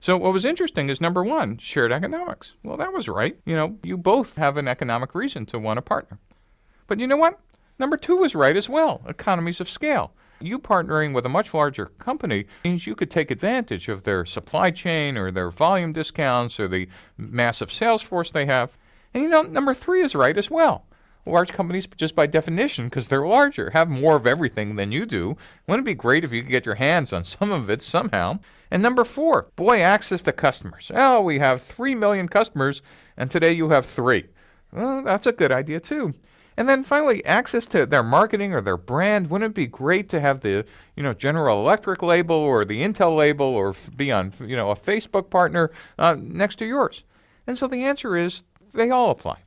So what was interesting is number one, shared economics. Well, that was right. You know, you both have an economic reason to want a partner. But you know what? Number two was right as well, economies of scale. You partnering with a much larger company means you could take advantage of their supply chain or their volume discounts or the massive sales force they have. And you know, number three is right as well. Large companies, just by definition, because they're larger, have more of everything than you do. Wouldn't it be great if you could get your hands on some of it somehow? And number four, boy, access to customers. Oh, we have 3 million customers, and today you have three. Well, that's a good idea, too. And then finally, access to their marketing or their brand. Wouldn't it be great to have the, you know, General Electric label or the Intel label or be on, you know, a Facebook partner uh, next to yours? And so the answer is they all apply.